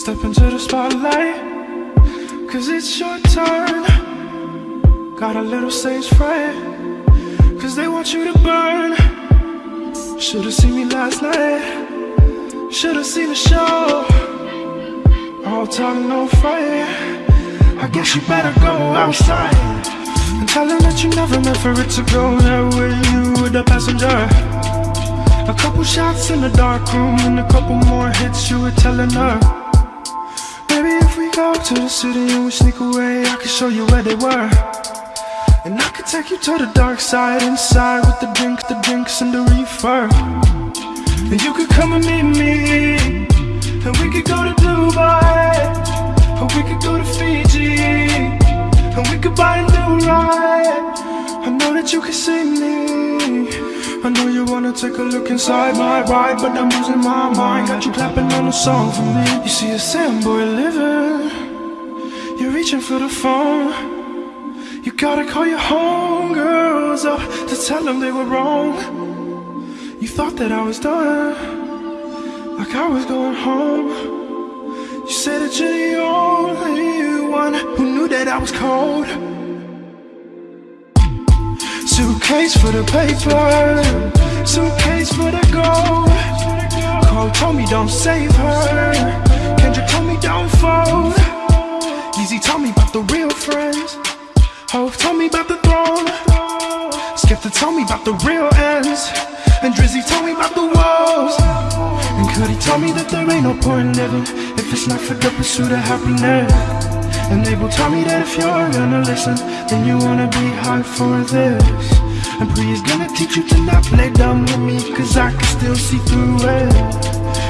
Step into the spotlight, cause it's your turn. Got a little stage fright, cause they want you to burn. Should've seen me last night, should've seen the show. All talk, no fight. I guess you better go outside and tell them that you never meant for it to go that way. You were the passenger. A couple shots in the dark room and a couple more hits you were telling her. We to the city and we sneak away, I can show you where they were. And I could take you to the dark side inside with the drink, the drinks, and the reefer. And you could come and meet me, and we could go to Dubai, or we could go to Fiji, and we could buy a new ride. I know that you can see me. I know you wanna take a look inside my ride, but I'm losing my mind. Got you clapping on a song for me. You see a sand boy living, you're reaching for the phone. You gotta call your homegirls up to tell them they were wrong. You thought that I was done, like I was going home. You said that you're the only one who knew that I was cold. Suitcase for the paper, suitcase for the gold. Cole told me don't save her, Kendrick told me don't fold. Yeezy told me about the real friends. Hov told me about the throne. Skepta told me about the real ends. And Drizzy told me about the woes. And Cudi told me that there ain't no point in living if it's not for the pursuit of happiness. And Abel told me that if you're gonna listen, then you wanna be high for this. And Pri is gonna teach you to not play dumb with me, cause I can still see through it.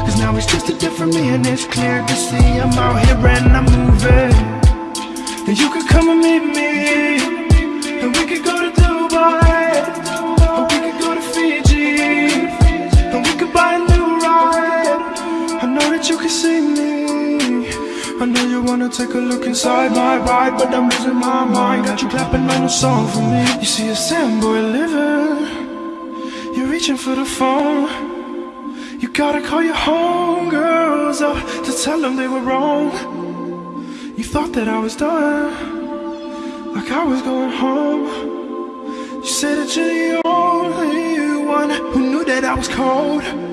Cause now it's just a different me, and it's clear to see I'm out here and I'm moving. And you could come and meet me And we could go to Dubai I know you wanna take a look inside my ride But I'm losing my mind. Got you clapping on a song for me. You see a sand boy living. You're reaching for the phone. You gotta call your homegirls up To tell them they were wrong. You thought that I was done, like I was going home. You said that you're the only one who knew that I was cold.